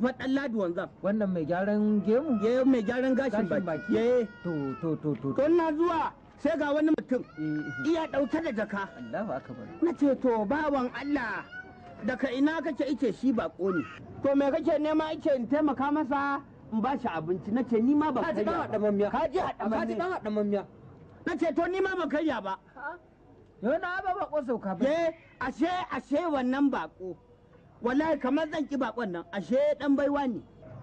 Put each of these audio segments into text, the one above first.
faɗan ladi wanzan wannan mai gyaran gemu? Ya mai gyaran gashin baki. ya to to to to to. Na zuwa sai ga wani mutum. Eh, iya ɗauke da jaka. Allahu akbar. Na ce to bawan Allah daga ina kake ice shi bako ne? To me kake nema ice in taimaka masa in ba shi abinci? Na ce ni ma ba ka ji dan karya ba. ka ji ka ji haɗa dan hada mamiya na ce to ni ma ba karya ba. Yau na ba ba ko sauka ba. Ashe ashe wannan bako wallahi kamar zan ki bakon nan ashe dan baiwa ne.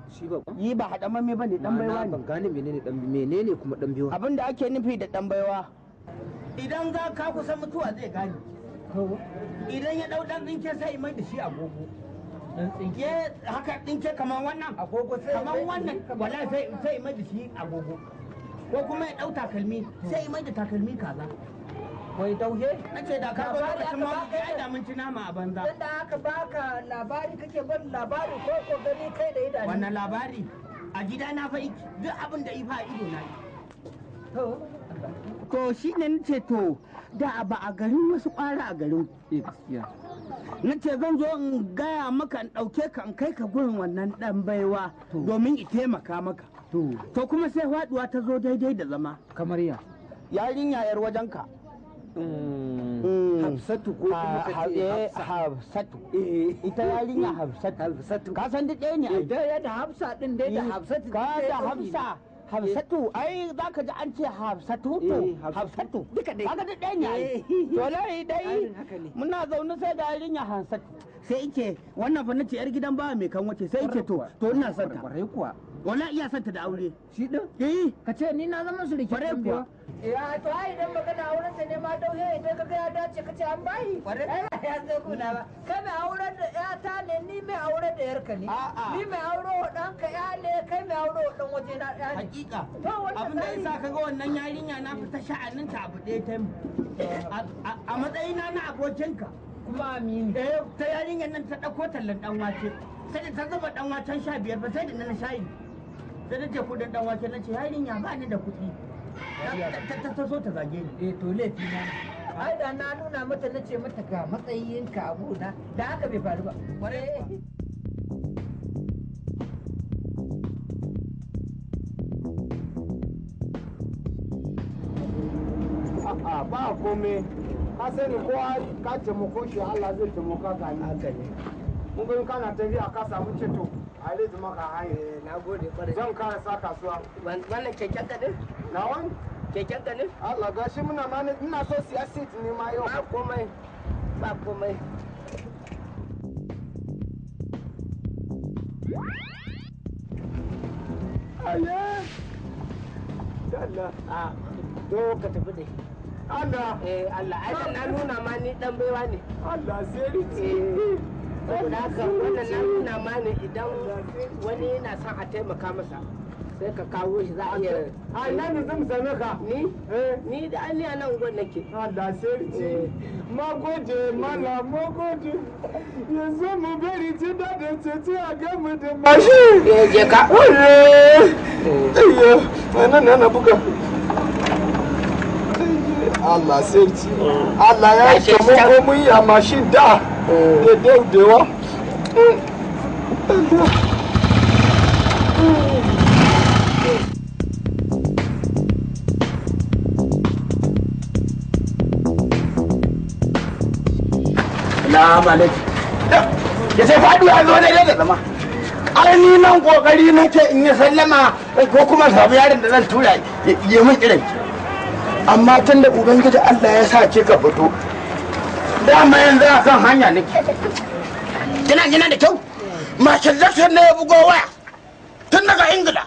Shi ba yi ba haɗa mamme ba ne dan baiwa ne. ban gane menene dan menene kuma dan biyo abin da ake nufi da dan baiwa idan za ka kusa mutuwa zai gane. Idan ya ɗau dan tsinke sai mai da shi agogo. Ye haka tsinke kamar wannan. Agogo sai kamar wannan wallahi sai sai mai da shi agogo. Ko kuma ya ɗau takalmi sai mai da takalmi kaza. Wai dauhe nace da ka zo lokacin ma baka ai da mun ci nama a banza. Dan da aka baka labari kake ban labari ko ko gani kai da idanu. Wannan labari? A gida na fa duk abin da ifa ido na yi. To to shi ne nace to da ba a garin wasu kwara a garin eh gaskiya. Na ce zan zo in gaya maka in ɗauke ka in kai ka gurin wannan ɗan baiwa domin i taimaka maka. To. To kuma sai faɗuwa ta zo daidai da zama. Kamar ya? Yarinya yar wajenka. Hafsatu ko kuma ka ce Hafsa hafsatu. Ita yarinya hafsatu. Hafsatu. Ka san duk ɗaya ne da ya da Hafsa din dai da Hafsatu ka da hafsa. Hafsatu ai za ka ji an ce hafsatu to? Eh, Hafsatu. Duka dai. kaga duk ɗaya ne Eh. to lai dai muna zaune sai da yarinya hafsatu. Sai ike wannan fa nace yar gidan bawa mai kan wace. Sai ike to to ina son ta. Kuwa. Wala iya son ta da aure. Shi din? Eh. Ka ce ni na zama surikin Kwarai dan kuwa. ya to ai idan magana auren ta ne ma dauhe idan ka ga ya dace ka ce an bayi. Ai ba ya zo kuna ba. Kai mai auren da yata ne ni mai auren da yarka ne. Ni mai auro wa ɗanka ya ne kai mai auro wa ɗan waje na ya ne. Hakika. Abin da yasa kaga wannan yarinya na fita sha'aninta abu ɗaya ta A- matsayina na abokinka. Kuma amini. Eh ta yarinyar nan ta ɗauko tallan ɗan wake. Sai da ta zuba ɗan waken sha biyar ba sai da na shayi. Sai da ce kuɗin ɗan wake na ce yarinya ba ni da kuɗi. Ta- so ta zage ni. Eh to laifi na ai da na nuna mata na ce mata ga matsayinka a gona. Da haka bai faru ba. Kwarai A'a ba kome. Ka sani kowa ka taimako shi Allah zai taimaka ka ni haka ne. Mun kana tafiya ka samu ceto. A zai zama ka hanyar na gode ƙwarai. Zan kara sa kasuwa wannan keken ka na wani keken ka Allah gashi muna ma ina so siya seat ne ma yau. Ba komai ba komai. Aye. Allah a to ka tafi da shi Allah. Eh Allah. Ai na nuna ma ni dan baiwa ne. Allah sai eh. Saboda haka wannan na nuna ma ne idan wani yana son a taimaka masa sai ka kawo shi za a iya a ina ne zan same ka? Ni? Eh. Ni da an a nan gwan nake. Allah sarki magode mana magode yanzu mu bari ji daɗin titi a gamu da mashi je ka. Ayyo wannan ne na buga. Allah sarki Allah ya yi taimako mun yi a mashin da. Da daudewa Salamu. Ya sai faɗuwa ya zo daidai da zama. Ai ni nan ƙoƙari nake in yi sallama ko kuma samu yaron da zan tura ya min irin. Amma tun da Ubangiji Allah ya sa ke ka fito. Dama yanzu a kan hanya nake. Kina gina da kyau? Mashin Jackson ne ya bugo waya. Tun daga Ingila.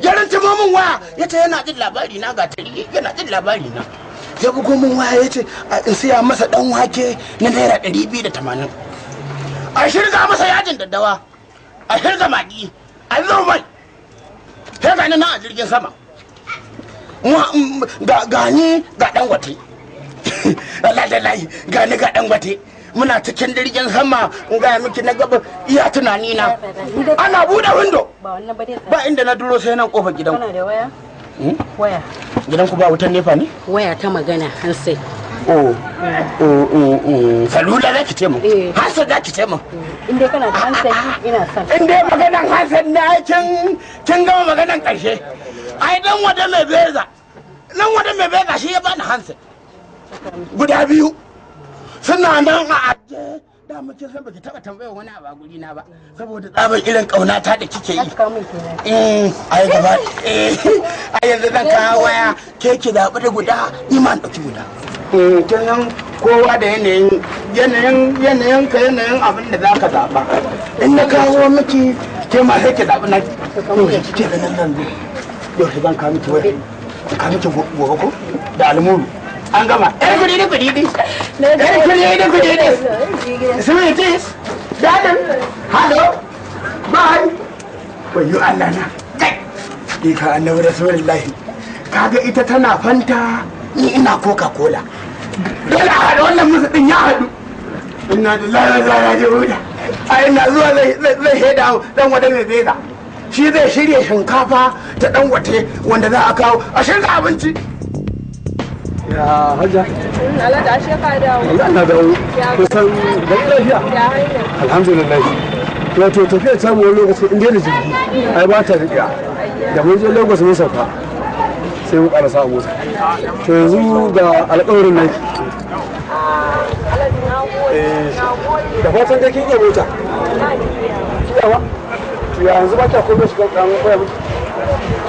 Ya min waya ya ce yana jin labari na ga tari yana jin labari na. ya bugo min waya ya ce a siya masa dan wake na naira ɗari biyu da tamanin a shirga masa yajin daddawa a shirga magi a zo mai sai gani nan a jirgin sama mm, ga gani ga dan wate lallai gani ga dan wate muna cikin jirgin sama in ga miki na gaba iya tunani na ana buɗe windo ba wannan ba dai ba inda na duro sai nan ƙofar gidan waya? Hmm? waya. Gidan ku ba wutan nefa ne? Waya ta magana hansai o o o o salula za ki ce mu Eh. hansa za ki ce mu in dai kana da hankali ina son in dai maganan hansa na kin kin gama maganan ƙarshe ai dan wada mai beza nan wada mai beza shi ya bani hansa guda biyu. Suna nan a ajiye. Da muke san baki taba tambayar wani abu a guri na ba saboda tsabar irin kaunata da kike yi. Ka kenan. Mm, ai gaba eh ai yanzu zan kawo waya. Ke ki zaɓi da guda iman ɗauki guda. Kin san kowa da yanayin yanayin yanayin ka yanayin abin da za ka zaɓa. In na kawo miki ke ma sai ki zaɓi na ki ce ganin nan. Zo yau zan kawo miki waya. Kawo miki gobe ko? Da almuru. An gama. Yar kuɗi da kuɗi di yar kuɗi da kuɗi sweeties bye wayo Allah na. Kai! Ka annabi rasulullahi. Kaga ita tana fanta ni ina coca cola dole a haɗa wannan musu din ya haɗu. Inna lillahi wa inna ilaihi raji'un. A ina zuwa zai zai shaida dan wata mai beza. Shi zai shirya shinkafa ta dan wate wanda za a kawo. A shirka abinci. Ya hajja. Alhaji ashe ka dawo. Allah na dawo. Kusan da lafiya. Alhamdulillah. Wato tafiya ta mu wani lokaci in da jirgi ai ba ta riƙa da mun je lagos mun sauka sai mu ƙarasa a mota. To yanzu ga alƙawarin nan. Gode da fatan da kin iya mota. Kiyawa to yanzu ba ta komai shiga ƙaramin koya miki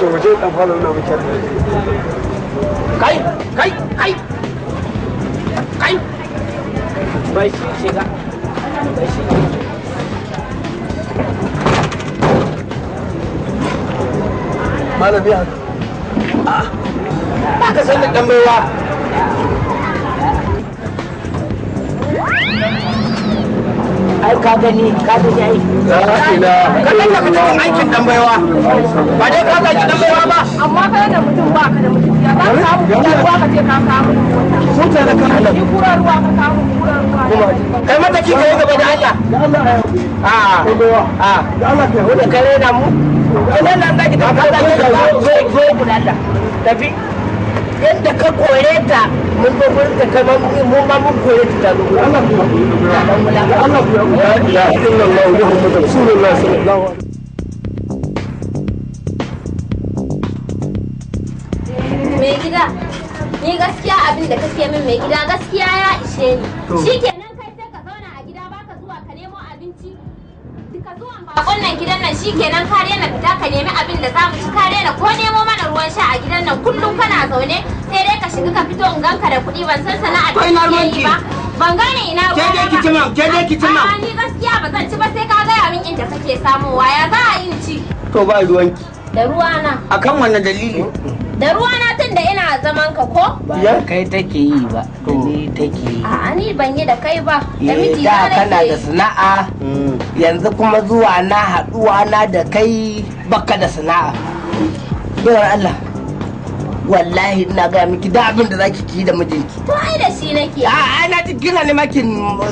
to je dan fara nuna miki kai kai kai. Kai. Bai shi shiga. Bai shi malami haka ba ka san da dan baiwa. Ai ka gani ka gani ai ka ga ka cikin aikin dan baiwa ba dai ka ga dan baiwa ba amma kai da mutum ba ka da mutum ya ka samu kura ruwa ka je ka wannan mota da kan Allah kura ruwa ka min kura ruwa kai mata ki kai gaba da Allah da Allah ya a a da Allah ke da kare na mu idan nan zaki ta ka ta zo zo ku da tafi yadda ka kore ta mun zo gurin ta kai mu ma mun kore ta ta zo gurin Allah ku Allah ku la ilaha illallah muhammadur rasulullah sallallahu alaihi mai gida ni gaskiya abin da kake min mai gida gaskiya ya ishe ni. Shikenan kai sai ka zauna a gida baka zuwa ka nemo abinci. Duka zuwan bakon nan gidan nan shikenan ka daina fita ka nemi abin da za mu ci ka daina ko nemo mana ruwan sha a gidan nan kullum kana zaune sai dai ka shiga ka fito in ganka da kuɗi. Ban san sana'ar To ina da kake yi ba. Ban gane ina Ke dai ruwana ki ci man, ke dai ki ni gaskiya ba zan ci ba sai ka gaya min inda kake samowa. Ya za a yi ci? To ba ruwanki. Da ruwana. Akan wannan dalili? Da ruwana tun da ina zaman ka ko? Ba kai take yi ba da ni take yi. A'a ni ban yi da kai ba. Da Eh, miji da na kana da sana'a. Yanzu kuma zuwa na haɗuwa na da kai baka da sana'a. Bayar Allah wallahi ina ga miki da abin da zaki ki da mijinki. To ai da shi nake. a ai na ji kina ne makin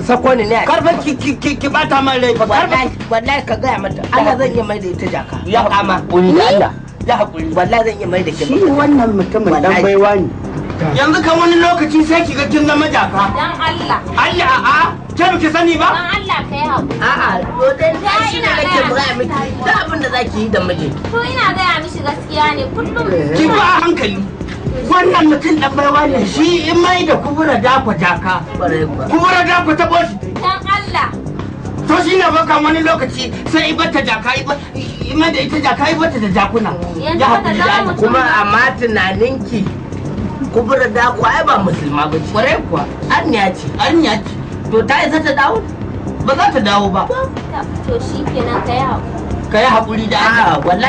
sako ni ne. Karfin ki ki ki ki bata man rai wallahi wallahi ka gaya mata. Allah zan iya mai da ita jaka. Ya kama haƙuri da Allah ya haƙuri. Wallahi zan iya mai da ke shi wannan mutumin dan Wallahi. baiwa ne. Yanzu kan wani lokaci sai ki ga kin zama jaka. Dan Allah. Allah a'a ke biki sani ba? Dan Allah ka yi haƙuri. a'a to dai Ya, shi ne ina nake gaya gaya miki. miki da zaki yi da miji. To ina gaya mishi gaskiya ne kullum. ki ba a hankali. Wannan mutum dan baiwa ne shi in mai da kubura dakwa jaka. Kubura dakwa ta boshi Dan Allah. to shi ne baka wani lokaci sai ibata jaka ima da ita jaka ibata da jakuna. Yanzu ya haƙuri za kuma amma tunaninki kubura da ku ai ba musulma ba ce. Kwarai kuwa. An ya ce. An yaki to ta isa ta dawo? Ba za ta dawo ba. To shi kenan ka yi haƙuri. Ka yi haƙuri da Allah wallahi.